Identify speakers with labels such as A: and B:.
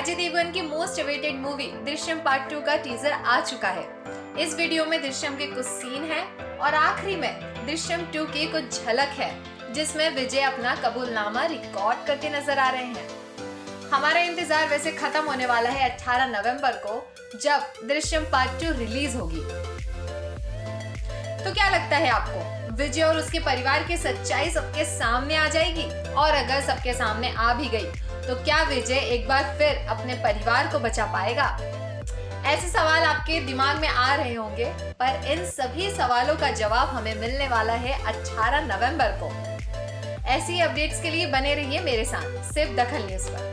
A: अजय देवगन की most awaited movie Drishyam part two का teaser आ चुका है। इस वीडियो में दृश्यम के कुछ सीन हैं और आखिरी में दृश्यम टू की कुछ झलक है, जिसमें विजय अपना कबूलनामा रिकॉर्ड करते नज़र आ रहे हैं। हमारा इंतज़ार वैसे खत्म होने वाला है 18 नवंबर को, जब दृश्यम पार्ट टू रिलीज़ होगी। तो क्या लगता है आपको? विजय और उसके परिवार की सच्चाई सबके सामने आ जाएगी और अगर सबके सामने आ भी गई तो क्या विजय एक बार फिर अपने परिवार को बचा पाएगा? ऐसे सवाल आपके दिमाग में आ रहे होंगे, पर इन सभी सवालों का जवाब हमें मिलने वाला है 18 नवंबर को। ऐसी अपडेट्स के लिए बने रहिए मेरे साथ, सिर्फ़ दखल न्यूज़ पर।